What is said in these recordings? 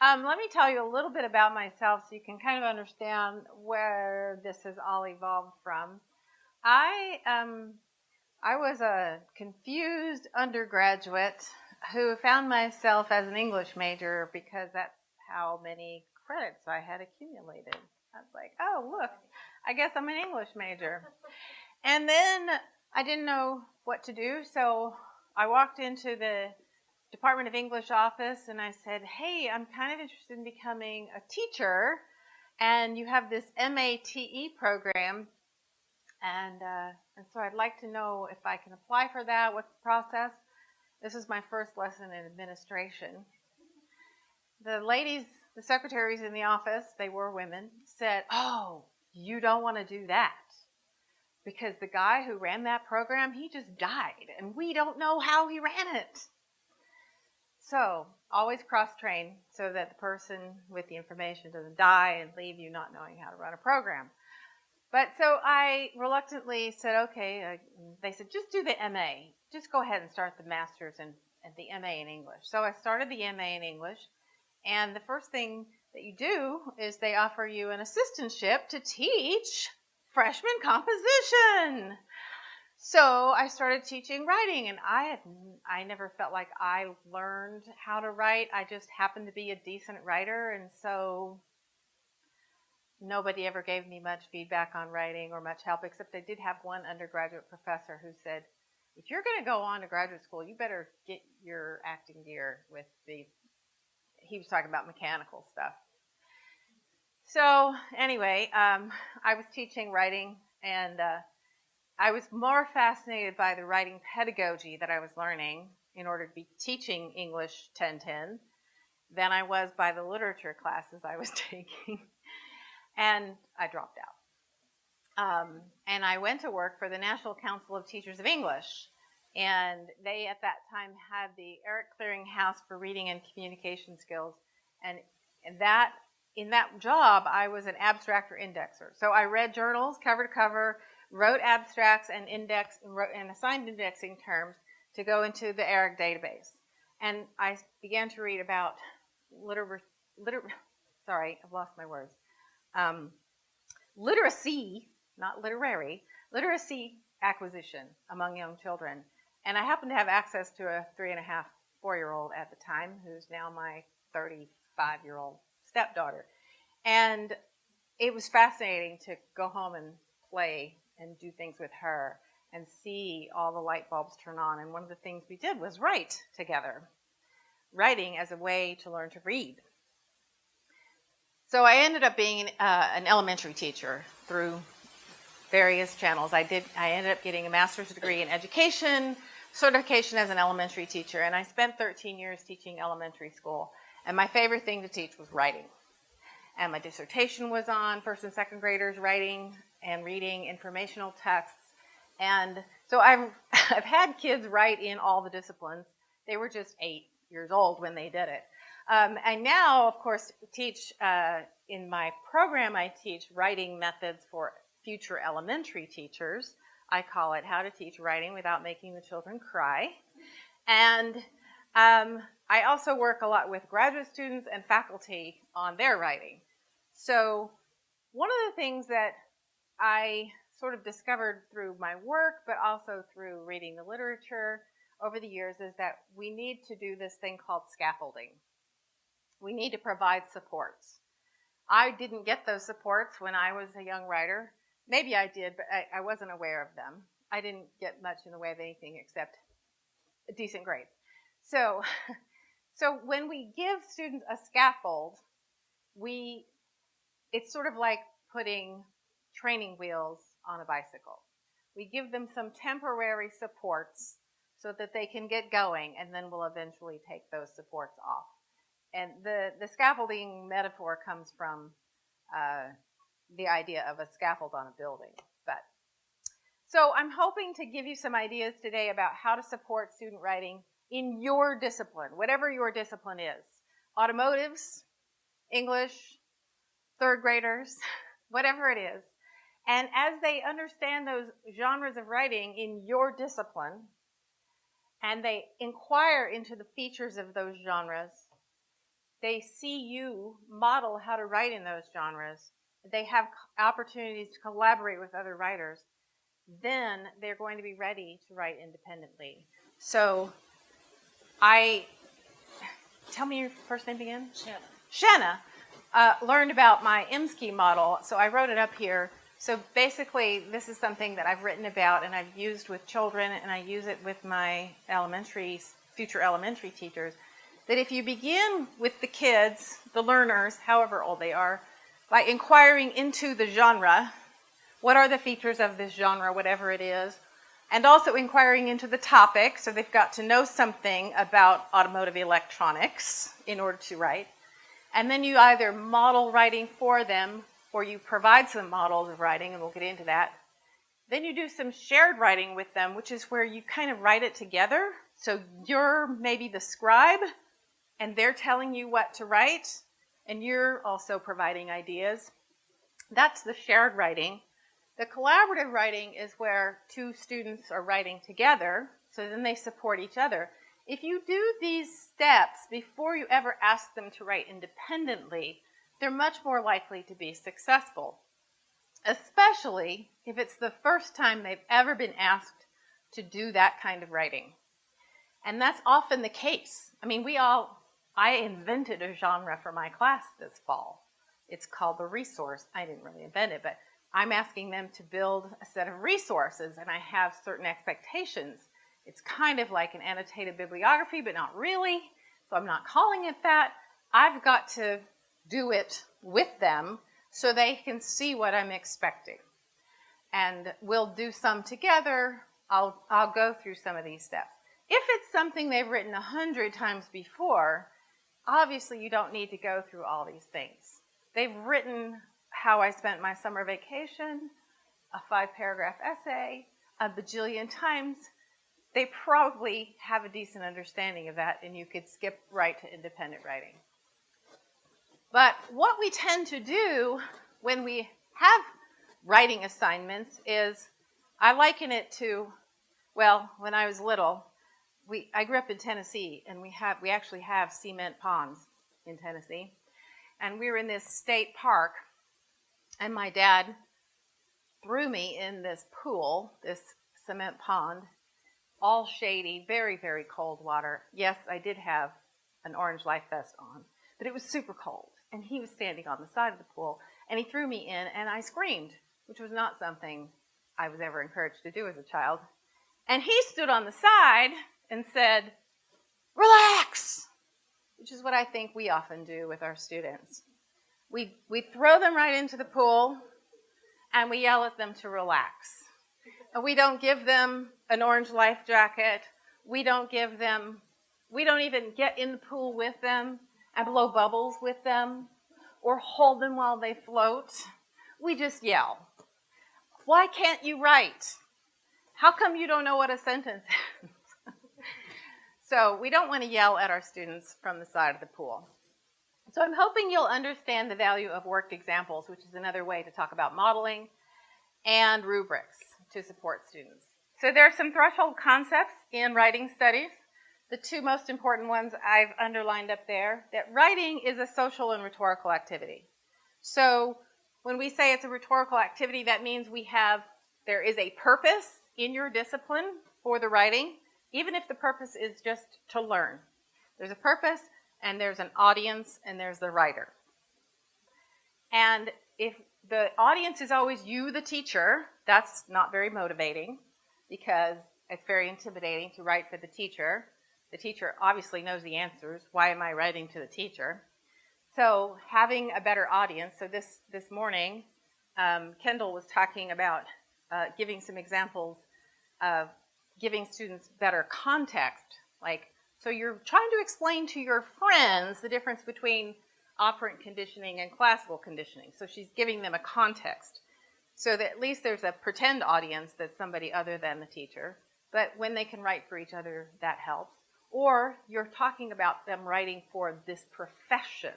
Um, let me tell you a little bit about myself so you can kind of understand where this has all evolved from. I um, I was a confused undergraduate who found myself as an English major because that's how many credits I had accumulated. I was like, oh, look, I guess I'm an English major. And then I didn't know what to do, so I walked into the Department of English office and I said, hey, I'm kind of interested in becoming a teacher, and you have this MATE program, and, uh, and so I'd like to know if I can apply for that, what's the process? This is my first lesson in administration. The ladies, the secretaries in the office, they were women, said, Oh, you don't want to do that. Because the guy who ran that program, he just died, and we don't know how he ran it. So, always cross train so that the person with the information doesn't die and leave you not knowing how to run a program. But so I reluctantly said, okay, uh, they said, just do the MA. Just go ahead and start the master's and the MA in English. So I started the MA in English. And the first thing that you do is they offer you an assistantship to teach freshman composition. So I started teaching writing, and I had I never felt like I learned how to write. I just happened to be a decent writer, and so nobody ever gave me much feedback on writing or much help, except I did have one undergraduate professor who said, if you're going to go on to graduate school, you better get your acting gear with the, he was talking about mechanical stuff. So anyway, um, I was teaching writing and uh, I was more fascinated by the writing pedagogy that I was learning in order to be teaching English 1010 than I was by the literature classes I was taking and I dropped out. Um, and I went to work for the National Council of Teachers of English. And they, at that time, had the ERIC Clearinghouse for Reading and Communication Skills. And, that, in that job, I was an abstractor indexer. So I read journals cover to cover, wrote abstracts and index wrote, and assigned indexing terms to go into the ERIC database. And I began to read about liter, liter sorry, I've lost my words um, literacy, not literary, literacy acquisition among young children. And I happened to have access to a three and a half, four year old at the time, who's now my 35 year old stepdaughter. And it was fascinating to go home and play and do things with her and see all the light bulbs turn on. And one of the things we did was write together, writing as a way to learn to read. So I ended up being uh, an elementary teacher through various channels. I did. I ended up getting a master's degree in education, certification as an elementary teacher, and I spent 13 years teaching elementary school. And my favorite thing to teach was writing. And my dissertation was on first and second graders writing and reading informational texts. And so I've I've had kids write in all the disciplines. They were just eight years old when they did it. Um, I now, of course, teach uh, in my program, I teach writing methods for future elementary teachers. I call it How to Teach Writing Without Making the Children Cry. And um, I also work a lot with graduate students and faculty on their writing. So, one of the things that I sort of discovered through my work, but also through reading the literature over the years, is that we need to do this thing called scaffolding we need to provide supports. I didn't get those supports when I was a young writer. Maybe I did, but I, I wasn't aware of them. I didn't get much in the way of anything except a decent grade. So, so when we give students a scaffold, we it's sort of like putting training wheels on a bicycle. We give them some temporary supports so that they can get going, and then we'll eventually take those supports off and the, the scaffolding metaphor comes from uh, the idea of a scaffold on a building. But so I'm hoping to give you some ideas today about how to support student writing in your discipline, whatever your discipline is. Automotives, English, third graders, whatever it is. And as they understand those genres of writing in your discipline, and they inquire into the features of those genres, they see you model how to write in those genres, they have opportunities to collaborate with other writers, then they're going to be ready to write independently. So I, tell me your first name again? Shanna. Shanna uh, learned about my IMSCI model, so I wrote it up here. So basically, this is something that I've written about and I've used with children, and I use it with my elementary, future elementary teachers. That if you begin with the kids, the learners, however old they are, by inquiring into the genre, what are the features of this genre, whatever it is, and also inquiring into the topic, so they've got to know something about automotive electronics in order to write. And then you either model writing for them or you provide some models of writing, and we'll get into that. Then you do some shared writing with them, which is where you kind of write it together. So you're maybe the scribe, and they're telling you what to write, and you're also providing ideas. That's the shared writing. The collaborative writing is where two students are writing together, so then they support each other. If you do these steps before you ever ask them to write independently, they're much more likely to be successful, especially if it's the first time they've ever been asked to do that kind of writing. And that's often the case. I mean, we all, I invented a genre for my class this fall. It's called the resource. I didn't really invent it, but I'm asking them to build a set of resources, and I have certain expectations. It's kind of like an annotated bibliography, but not really. So I'm not calling it that. I've got to do it with them so they can see what I'm expecting. And we'll do some together. I'll, I'll go through some of these steps. If it's something they've written a hundred times before, obviously you don't need to go through all these things. They've written how I spent my summer vacation, a five paragraph essay, a bajillion times. They probably have a decent understanding of that, and you could skip right to independent writing. But what we tend to do when we have writing assignments is I liken it to, well, when I was little, we, I grew up in Tennessee, and we have we actually have cement ponds in Tennessee, and we were in this state park, and my dad threw me in this pool, this cement pond, all shady, very very cold water. Yes, I did have an orange life vest on, but it was super cold and he was standing on the side of the pool, and he threw me in, and I screamed, which was not something I was ever encouraged to do as a child. And he stood on the side and said, Relax, which is what I think we often do with our students. We, we throw them right into the pool and we yell at them to relax. And we don't give them an orange life jacket. We don't give them, we don't even get in the pool with them and blow bubbles with them or hold them while they float. We just yell. Why can't you write? How come you don't know what a sentence is? so we don't want to yell at our students from the side of the pool. So I'm hoping you'll understand the value of worked examples, which is another way to talk about modeling, and rubrics to support students. So there are some threshold concepts in writing studies. The two most important ones I've underlined up there, that writing is a social and rhetorical activity. So when we say it's a rhetorical activity, that means we have, there is a purpose in your discipline for the writing, even if the purpose is just to learn. There's a purpose, and there's an audience, and there's the writer. And if the audience is always you, the teacher, that's not very motivating because it's very intimidating to write for the teacher. The teacher obviously knows the answers. Why am I writing to the teacher? So having a better audience. So this this morning, um, Kendall was talking about uh, giving some examples of giving students better context. Like, so you're trying to explain to your friends the difference between operant conditioning and classical conditioning. So she's giving them a context. So that at least there's a pretend audience that's somebody other than the teacher. But when they can write for each other, that helps or you're talking about them writing for this profession.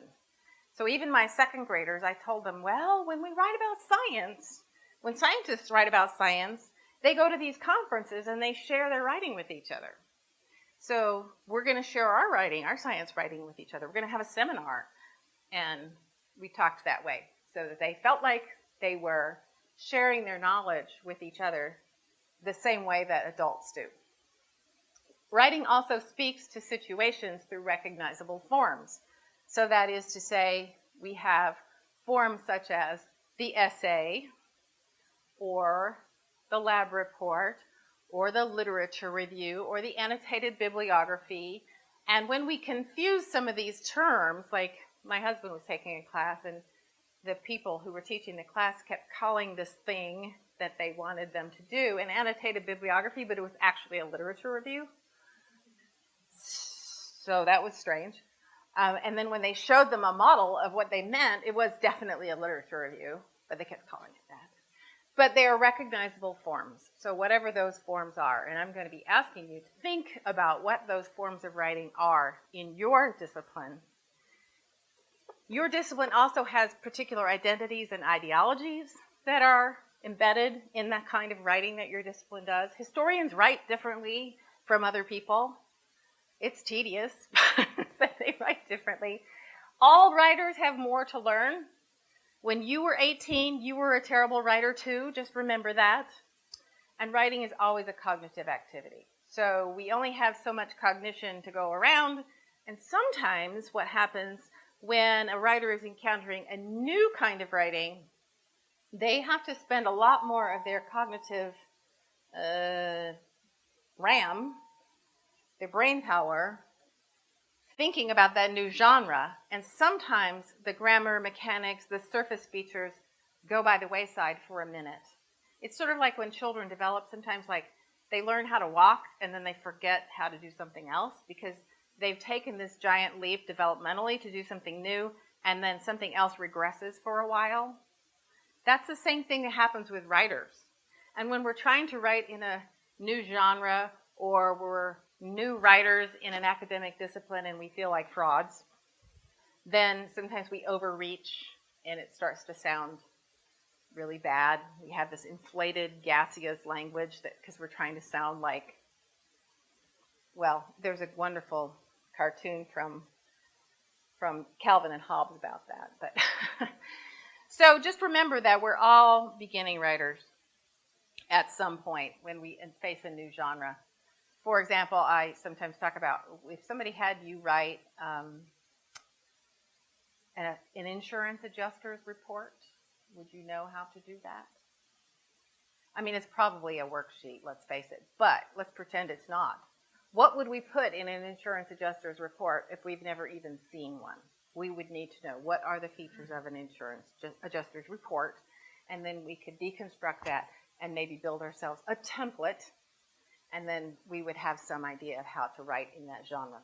So even my second graders, I told them, well, when we write about science, when scientists write about science, they go to these conferences and they share their writing with each other. So we're going to share our writing, our science writing with each other. We're going to have a seminar. And we talked that way so that they felt like they were sharing their knowledge with each other the same way that adults do. Writing also speaks to situations through recognizable forms. So that is to say, we have forms such as the essay, or the lab report, or the literature review, or the annotated bibliography. And when we confuse some of these terms, like my husband was taking a class and the people who were teaching the class kept calling this thing that they wanted them to do an annotated bibliography, but it was actually a literature review. So that was strange. Um, and then when they showed them a model of what they meant, it was definitely a literature review, but they kept calling it that. But they are recognizable forms. So whatever those forms are, and I'm going to be asking you to think about what those forms of writing are in your discipline your discipline also has particular identities and ideologies that are embedded in that kind of writing that your discipline does. Historians write differently from other people. It's tedious, but they write differently. All writers have more to learn. When you were 18, you were a terrible writer too. Just remember that. And writing is always a cognitive activity. So we only have so much cognition to go around. And sometimes what happens when a writer is encountering a new kind of writing, they have to spend a lot more of their cognitive uh, RAM, their brain power, thinking about that new genre. And sometimes the grammar, mechanics, the surface features go by the wayside for a minute. It's sort of like when children develop, sometimes like they learn how to walk and then they forget how to do something else because they've taken this giant leap developmentally to do something new, and then something else regresses for a while. That's the same thing that happens with writers. And when we're trying to write in a new genre or we're new writers in an academic discipline and we feel like frauds, then sometimes we overreach and it starts to sound really bad. We have this inflated, gaseous language that because we're trying to sound like well, there's a wonderful cartoon from from Calvin and Hobbes about that. But so just remember that we're all beginning writers at some point when we face a new genre. For example, I sometimes talk about if somebody had you write um, an, an insurance adjuster's report, would you know how to do that? I mean, it's probably a worksheet, let's face it, but let's pretend it's not. What would we put in an insurance adjuster's report if we've never even seen one? We would need to know what are the features of an insurance adjuster's report, and then we could deconstruct that and maybe build ourselves a template, and then we would have some idea of how to write in that genre.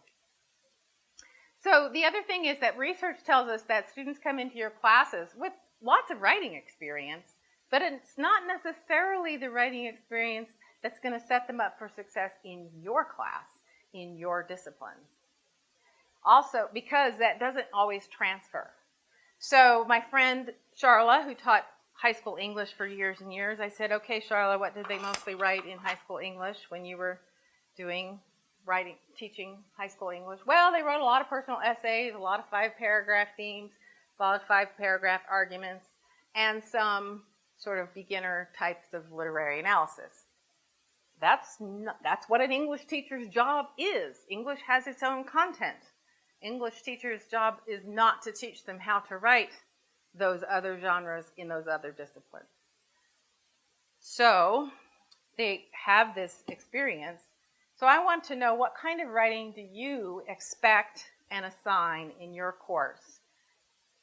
So the other thing is that research tells us that students come into your classes with lots of writing experience, but it's not necessarily the writing experience that's going to set them up for success in your class, in your discipline. Also, because that doesn't always transfer. So my friend Charla, who taught high school English for years and years, I said, okay, Charlotte, what did they mostly write in high school English when you were doing writing, teaching high school English? Well, they wrote a lot of personal essays, a lot of five paragraph themes, a lot of five paragraph arguments, and some sort of beginner types of literary analysis. That's, not, that's what an English teacher's job is. English has its own content. English teacher's job is not to teach them how to write those other genres in those other disciplines. So they have this experience. So I want to know what kind of writing do you expect and assign in your course?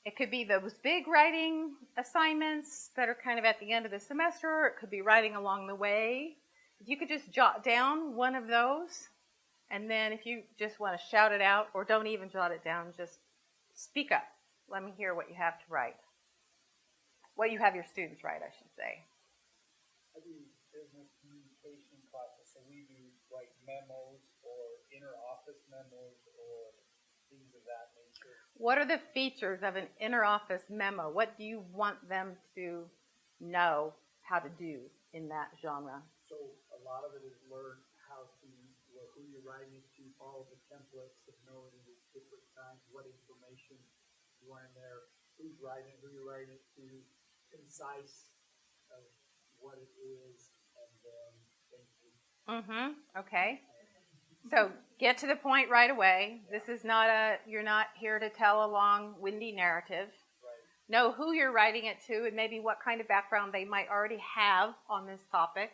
It could be those big writing assignments that are kind of at the end of the semester. or It could be writing along the way If you could just jot down one of those, and then if you just want to shout it out, or don't even jot it down, just speak up. Let me hear what you have to write. What you have your students write, I should say. I do business communication classes, so we do like memos or inner office memos or things of that nature. What are the features of an inner office memo? What do you want them to know how to do in that genre? So a lot of it is learn how to, well, who you're writing to, all the templates of knowing the different times, what information you want in there, who's writing, it, who you're writing it to, concise of what it is, and then. Mm-hmm. Okay. So get to the point right away. This is not a, you're not here to tell a long, windy narrative. Right. Know who you're writing it to and maybe what kind of background they might already have on this topic.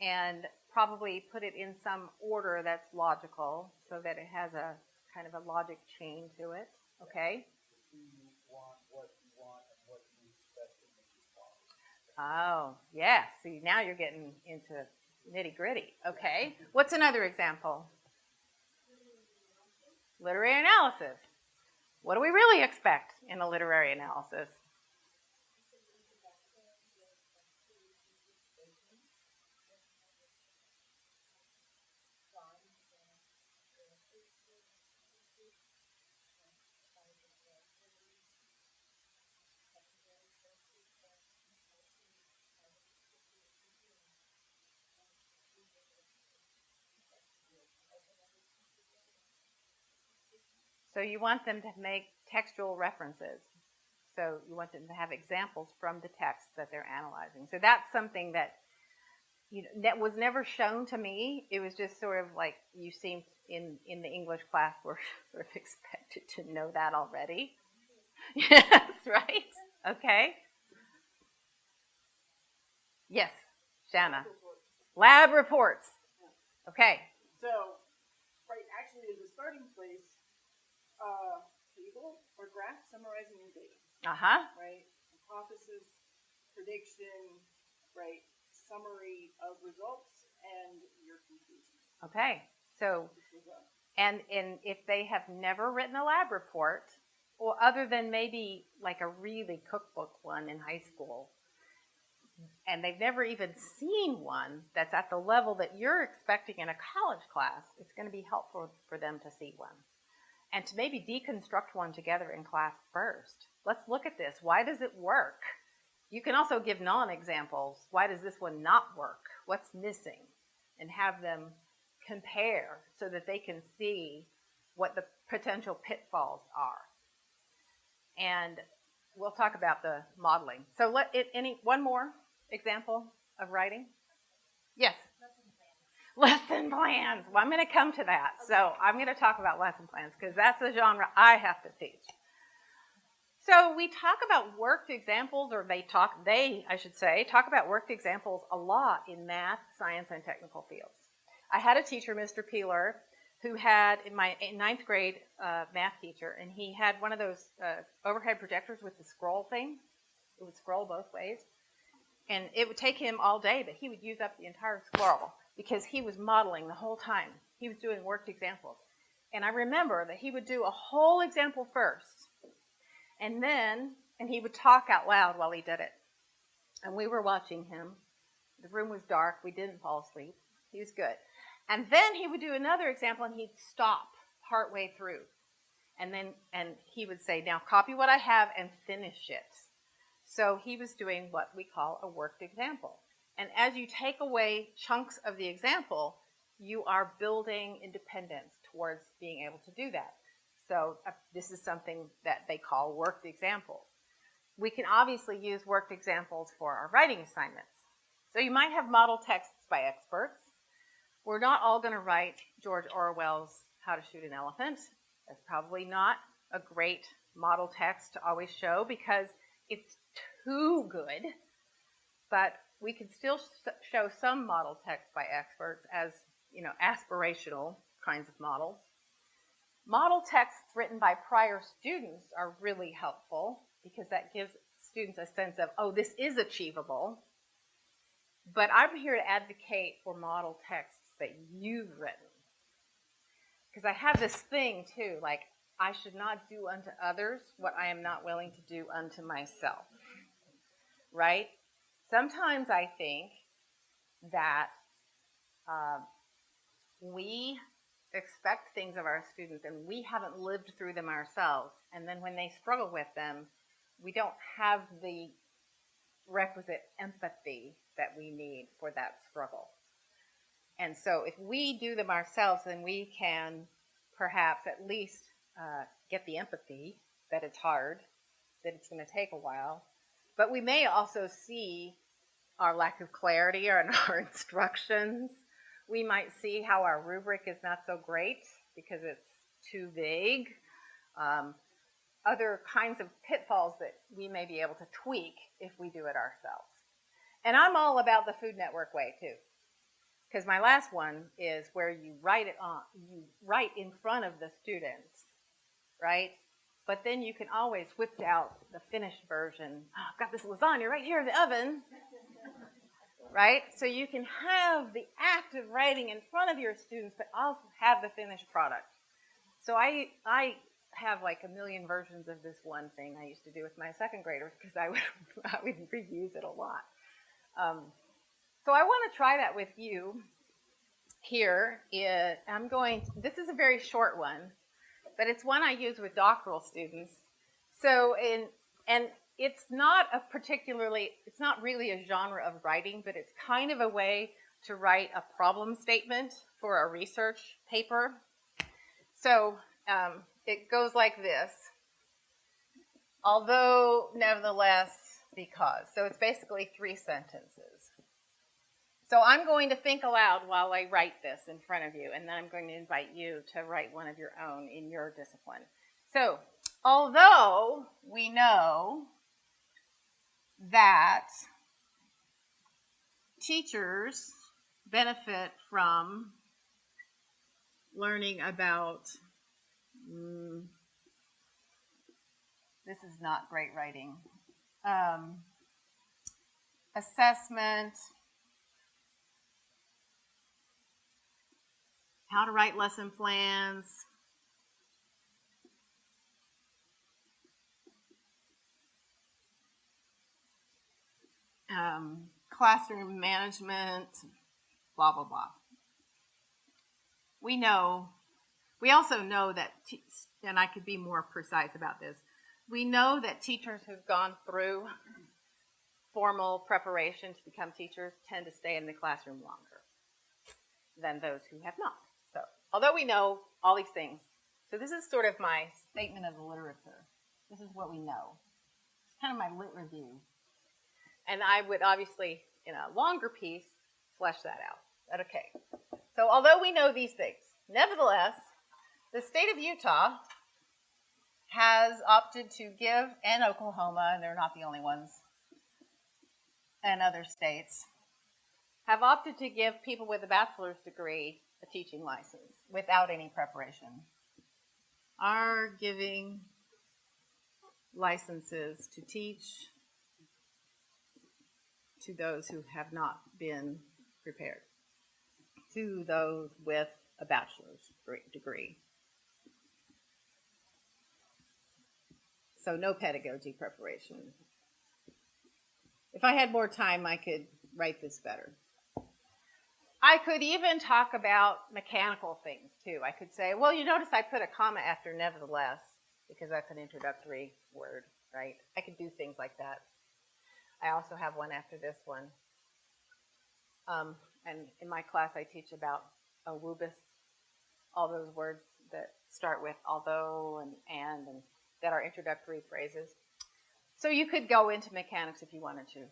And probably put it in some order that's logical so that it has a kind of a logic chain to it. Okay? Who you want, what you want, and what you expect in the response. Oh, yeah. See, now you're getting into nitty gritty. Okay. What's another example? Literary analysis. What do we really expect in a literary analysis? So you want them to make textual references. So you want them to have examples from the text that they're analyzing. So that's something that you know that was never shown to me. It was just sort of like you seemed in in the English class were sort of expected to know that already. yes, right. Okay. Yes, Shanna. Lab reports. Okay. So, right, actually, the starting place, uh, table or graph summarizing your data, Uh huh. right? Hypothesis, prediction, right? Summary of results and your conclusions. Okay. So a And and if they have never written a lab report, or other than maybe like a really cookbook one in high school, and they've never even seen one that's at the level that you're expecting in a college class, it's going to be helpful for them to see one. And to maybe deconstruct one together in class first. Let's look at this. Why does it work? You can also give non examples. Why does this one not work? What's missing? And have them compare so that they can see what the potential pitfalls are. And we'll talk about the modeling. So let it any one more example of writing? Yes. Lesson plans. Well, I'm going to come to that. So I'm going to talk about lesson plans because that's the genre I have to teach. So we talk about worked examples, or they talk, they, I should say, talk about worked examples a lot in math, science, and technical fields. I had a teacher, Mr. Peeler, who had in my ninth grade uh, math teacher, and he had one of those uh, overhead projectors with the scroll thing. It would scroll both ways, and it would take him all day, but he would use up the entire scroll because he was modeling the whole time. He was doing worked examples, and I remember that he would do a whole example first, and then and he would talk out loud while he did it, and we were watching him. The room was dark. We didn't fall asleep. He was good. And then he would do another example and he'd stop partway through. And then and he would say, Now copy what I have and finish it. So he was doing what we call a worked example. And as you take away chunks of the example, you are building independence towards being able to do that. So uh, this is something that they call worked examples. We can obviously use worked examples for our writing assignments. So you might have model texts by experts. We're not all going to write George Orwell's How to Shoot an Elephant. That's probably not a great model text to always show because it's too good. But we can still show some model text by experts as, you know, aspirational kinds of models. Model texts written by prior students are really helpful because that gives students a sense of, oh, this is achievable. But I'm here to advocate for model texts that you've written. Because I have this thing too, like, I should not do unto others what I am not willing to do unto myself. Right? Sometimes I think that uh, we expect things of our students and we haven't lived through them ourselves. And then when they struggle with them, we don't have the requisite empathy that we need for that struggle. And so if we do them ourselves, then we can perhaps at least uh, get the empathy that it's hard, that it's going to take a while. But we may also see our lack of clarity in our instructions. We might see how our rubric is not so great because it's too vague. Um, other kinds of pitfalls that we may be able to tweak if we do it ourselves. And I'm all about the Food Network way too. Because my last one is where you write it on, you write in front of the students, right? But then you can always whip out the finished version. Oh, I've got this lasagna right here in the oven, right? So you can have the act of writing in front of your students, but also have the finished product. So I, I have like a million versions of this one thing I used to do with my second graders because I would, I would reuse it a lot. Um, so I want to try that with you here. It, I'm going, this is a very short one, but it's one I use with doctoral students. So in, and it's not a particularly, it's not really a genre of writing, but it's kind of a way to write a problem statement for a research paper. So um, it goes like this. Although, nevertheless, because. So it's basically three sentences. So I'm going to think aloud while I write this in front of you, and then I'm going to invite you to write one of your own in your discipline. So, although we know that teachers benefit from learning about Mm, this is not great writing. Um, assessment, how to write lesson plans, um, classroom management, blah, blah, blah. We know we also know that, and I could be more precise about this, we know that teachers who've gone through formal preparation to become teachers tend to stay in the classroom longer than those who have not. Although we know all these things, so this is sort of my statement of the literature. This is what we know. It's kind of my lit review. And I would obviously, in a longer piece, flesh that out. But okay. So, although we know these things, nevertheless, the state of Utah has opted to give, and Oklahoma, and they're not the only ones, and other states, have opted to give people with a bachelor's degree a teaching license without any preparation. Are giving licenses to teach to those who have not been prepared, to those with a bachelor's degree. So no pedagogy preparation. If I had more time, I could write this better. I could even talk about mechanical things too. I could say, well, you notice I put a comma after nevertheless because that's an introductory word, right? I could do things like that. I also have one after this one. Um, and in my class, I teach about awubis, all those words that start with although and and and that are introductory phrases. So you could go into mechanics if you wanted to.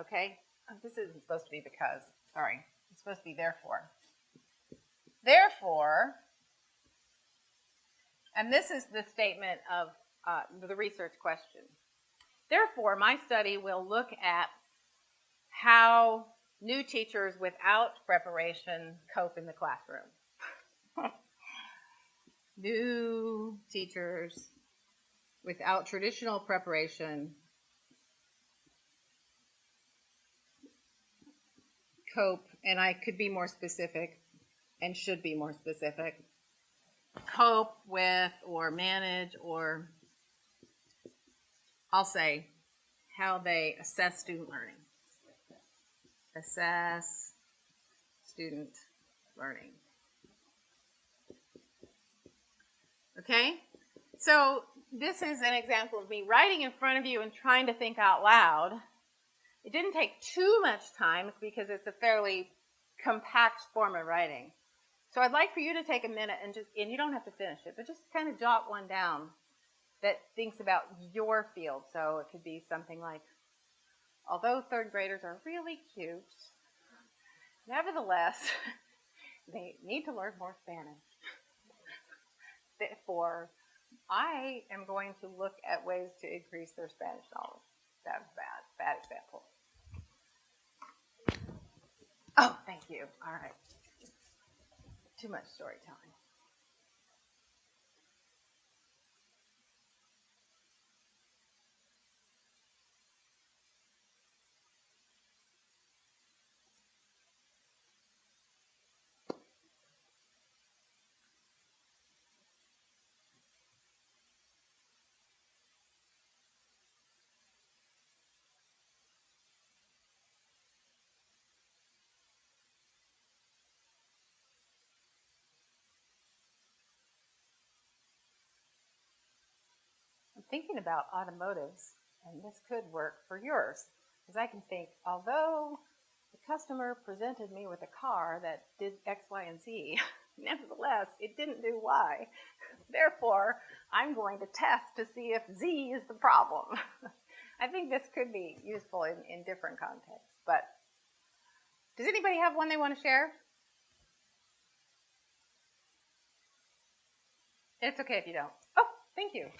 Okay? Oh, this isn't supposed to be because. Sorry. It's supposed to be therefore. Therefore, and this is the statement of uh, the research question. Therefore, my study will look at how new teachers without preparation cope in the classroom. new teachers without traditional preparation cope, and I could be more specific and should be more specific, cope with or manage or I'll say how they assess student learning. Assess student learning. Okay? So this is an example of me writing in front of you and trying to think out loud. It didn't take too much time because it's a fairly compact form of writing. So I'd like for you to take a minute and just, and you don't have to finish it, but just kind of jot one down that thinks about your field. So it could be something like, although third graders are really cute, nevertheless, they need to learn more Spanish. Therefore, I am going to look at ways to increase their Spanish knowledge. That was bad, bad example. Oh, thank you. All right. Too much storytelling. Thinking about automotives, and this could work for yours, because I can think, although the customer presented me with a car that did X, Y, and Z, nevertheless, it didn't do Y. Therefore, I'm going to test to see if Z is the problem. I think this could be useful in, in different contexts. But does anybody have one they want to share? It's okay if you don't. Oh, thank you.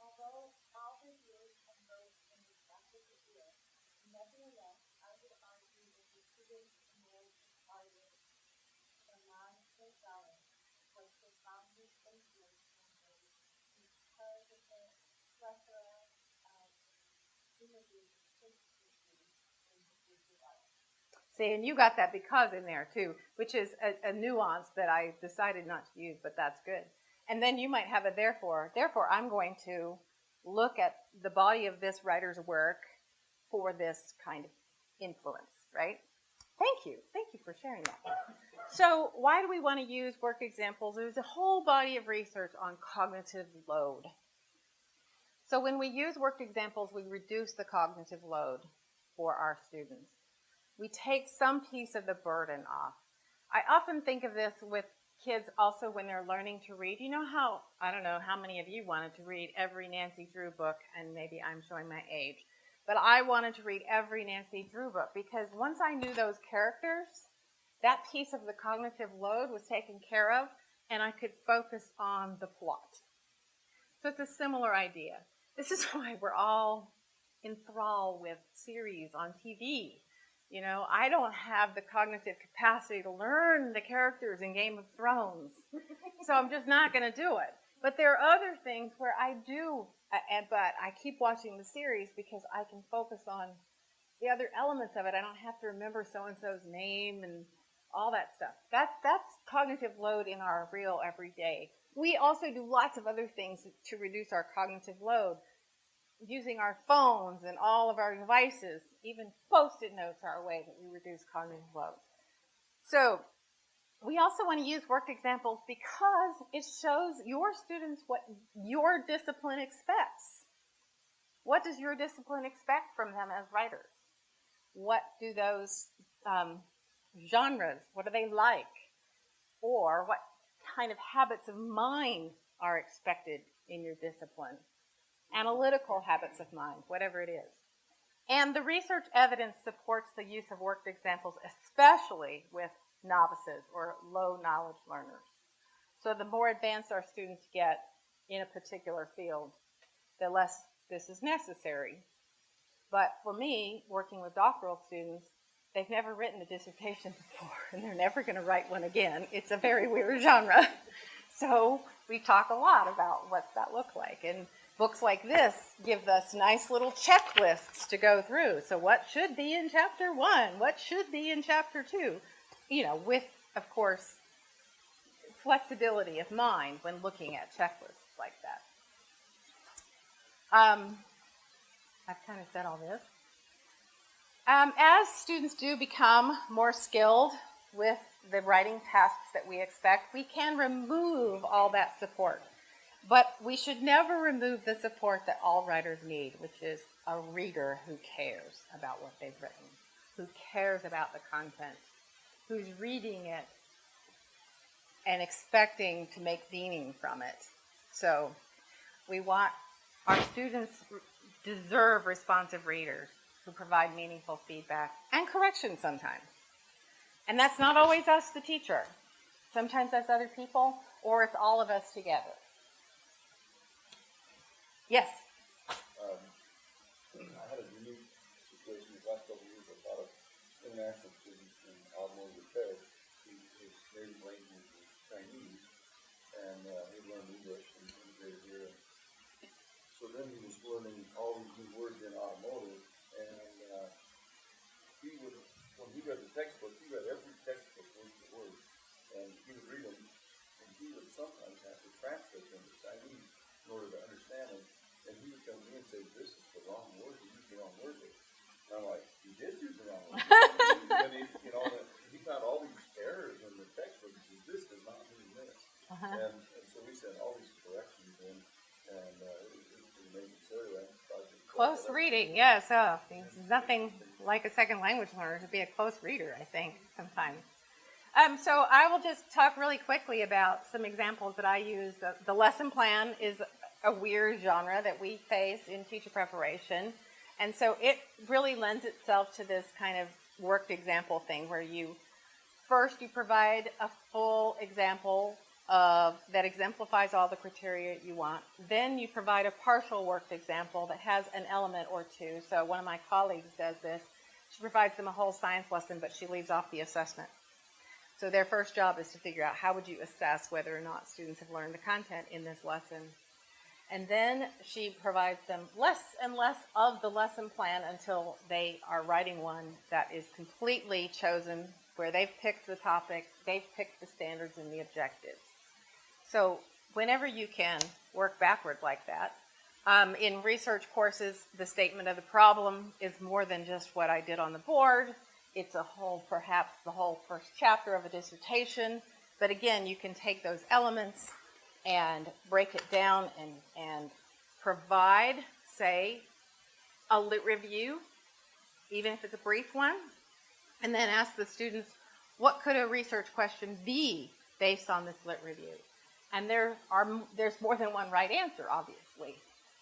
Although all the years and both in the practice of year, nevertheless, I would argue that the students enrolled in Harvard, the non-Gonzalez, was profoundly influenced on me because of the plethora of images institutions in his development. See, and you got that because in there too, which is a, a, nuance that I decided not to use, but that's good. And then you might have a therefore. Therefore, I'm going to look at the body of this writer's work for this kind of influence, right? Thank you. Thank you for sharing that. So, why do we want to use work examples? There's a whole body of research on cognitive load. So, when we use worked examples, we reduce the cognitive load for our students we take some piece of the burden off. I often think of this with kids also when they're learning to read. You know how, I don't know how many of you wanted to read every Nancy Drew book, and maybe I'm showing my age, but I wanted to read every Nancy Drew book because once I knew those characters, that piece of the cognitive load was taken care of, and I could focus on the plot. So it's a similar idea. This is why we're all enthralled with series on TV you know, I don't have the cognitive capacity to learn the characters in Game of Thrones. so I'm just not going to do it. But there are other things where I do, but I keep watching the series because I can focus on the other elements of it. I don't have to remember so and so's name and all that stuff. That's that's cognitive load in our real everyday. We also do lots of other things to reduce our cognitive load using our phones and all of our devices, even post-it notes are a way that we reduce cognitive load. So we also want to use worked examples because it shows your students what your discipline expects. What does your discipline expect from them as writers? What do those um, genres, what do they like? Or what kind of habits of mind are expected in your discipline? analytical habits of mind, whatever it is. And the research evidence supports the use of worked examples, especially with novices or low knowledge learners. So the more advanced our students get in a particular field, the less this is necessary. But for me, working with doctoral students, they've never written a dissertation before, and they're never going to write one again. It's a very weird genre. So we talk a lot about what's that look like. And Books like this give us nice little checklists to go through. So, what should be in chapter one? What should be in chapter two? You know, with, of course, flexibility of mind when looking at checklists like that. Um, I've kind of said all this. Um, as students do become more skilled with the writing tasks that we expect, we can remove all that support. But we should never remove the support that all writers need, which is a reader who cares about what they've written, who cares about the content, who's reading it and expecting to make meaning from it. So we want our students deserve responsive readers who provide meaningful feedback and correction sometimes. And that's not always us, the teacher. Sometimes that's other people, or it's all of us together. Yes. Um, I had a unique situation these last couple years, a lot of international students in automotive repair, his native language was Chinese, and, uh, he learned English and integrated here. So then he was learning all these sometimes have to translate them to Chinese in order to understand them. And he would come to me and say, "This is the wrong word. You used the wrong word there." And I'm like, "You did use the wrong word." and he, you know, he found all these errors in the textbook. He says, "This does not mean this." Uh-huh. And, and so we sent all these corrections in, and uh, it it was an amazing story. Close reading, yes. Oh, there's nothing like a second language learner to be a close reader, I think, sometimes. Um, so I will just talk really quickly about some examples that I use. The, the lesson plan is a weird genre that we face in teacher preparation. And so it really lends itself to this kind of worked example thing where you first you provide a full example of that exemplifies all the criteria you want. Then you provide a partial worked example that has an element or two. So one of my colleagues does this. She provides them a whole science lesson, but she leaves off the assessment. So their first job is to figure out how would you assess whether or not students have learned the content in this lesson. And then she provides them less and less of the lesson plan until they are writing one that is completely chosen, where they've picked the topic, they've picked the standards and the objectives. So whenever you can work backward like that, um, in research courses, the statement of the problem is more than just what I did on the board. It's a whole, perhaps the whole first chapter of a dissertation. But again, you can take those elements and break it down and, and provide, say, a lit review, even if it's a brief one, and then ask the students, what could a research question be based on this lit review? And there are, there's more than one right answer, obviously.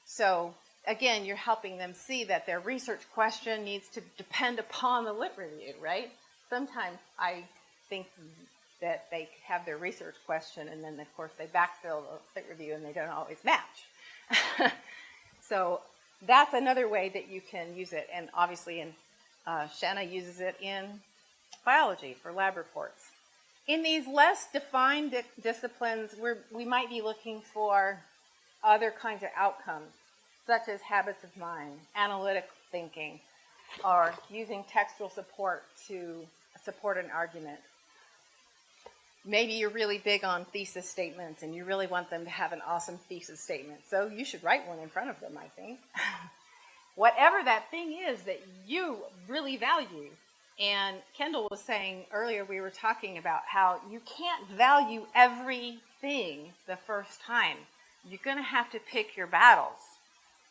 So again, you're helping them see that their research question needs to depend upon the lit review, right? Sometimes I think that they have their research question and then of course they backfill the lit review and they don't always match. so that's another way that you can use it. And obviously in, uh, Shanna uses it in biology for lab reports. In these less defined di disciplines, we might be looking for other kinds of outcomes, such as habits of mind, analytic thinking, or using textual support to support an argument. Maybe you're really big on thesis statements and you really want them to have an awesome thesis statement. So you should write one in front of them, I think. Whatever that thing is that you really value. And Kendall was saying earlier, we were talking about how you can't value everything the first time. You're going to have to pick your battles.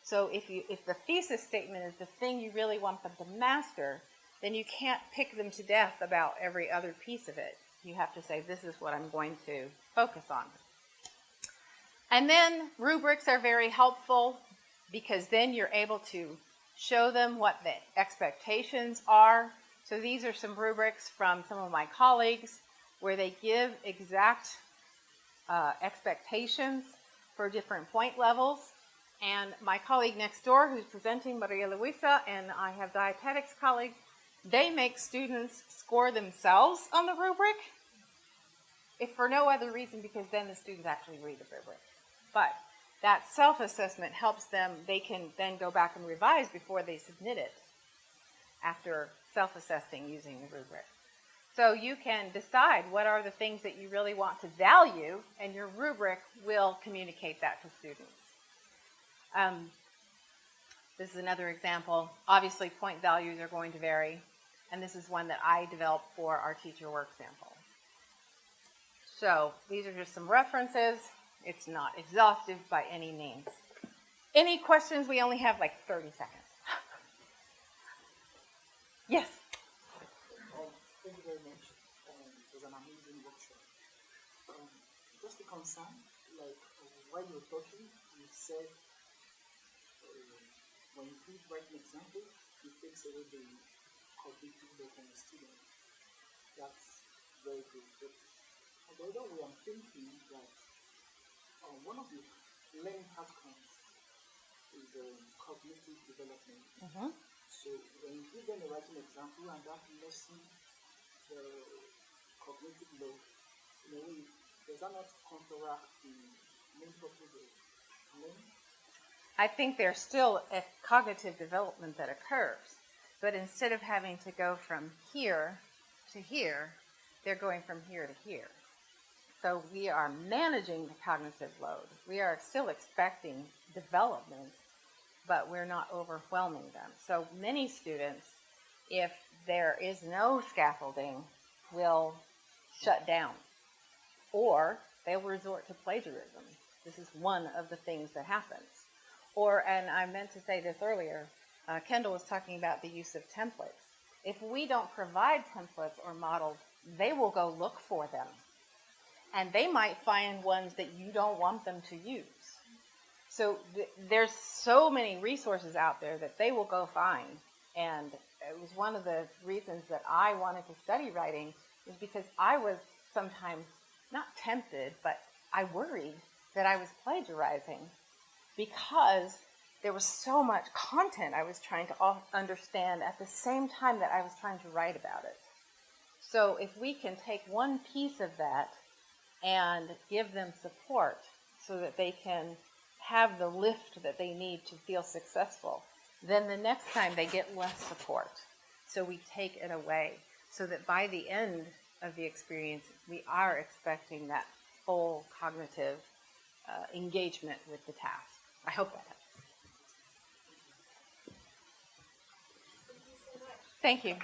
So if, you, if the thesis statement is the thing you really want them to master, then you can't pick them to death about every other piece of it you have to say, this is what I'm going to focus on. And then rubrics are very helpful because then you're able to show them what the expectations are. So these are some rubrics from some of my colleagues where they give exact uh, expectations for different point levels. And my colleague next door who's presenting, Maria Luisa, and I have dietetics colleagues, they make students score themselves on the rubric, if for no other reason because then the students actually read the rubric. But that self-assessment helps them, they can then go back and revise before they submit it after self-assessing using the rubric. So you can decide what are the things that you really want to value, and your rubric will communicate that to students. Um, this is another example. Obviously, point values are going to vary. And this is one that I developed for our teacher work sample. So these are just some references. It's not exhaustive by any means. Any questions? We only have like 30 seconds. Yes. Um, thank you very much. Um, an amazing workshop. Um, just a concern, like while you talking, you said when you write an example, it takes away the cognitive load from the student. That's very good. But on the other way, I'm thinking that uh, one of the learning outcomes is um, cognitive development. Mm-hmm. So when you give them a writing example and that lessen the cognitive load, in a way, does that not counteract the main purpose of learning? I think there's still a cognitive development that occurs, but instead of having to go from here to here, they're going from here to here. So we are managing the cognitive load. We are still expecting development, but we're not overwhelming them. So many students, if there is no scaffolding, will shut down or they'll resort to plagiarism. This is one of the things that happens. Or, and I meant to say this earlier, uh, Kendall was talking about the use of templates. If we don't provide templates or models, they will go look for them. And they might find ones that you don't want them to use. So th- there's so many resources out there that they will go find. And it was one of the reasons that I wanted to study writing was because I was sometimes not tempted, but I worried that I was plagiarizing because there was so much content I was trying to understand at the same time that I was trying to write about it. So if we can take one piece of that and give them support so that they can have the lift that they need to feel successful, then the next time they get less support. So we take it away so that by the end of the experience, we are expecting that full cognitive uh, engagement with the task. I hope that helps. Thank you.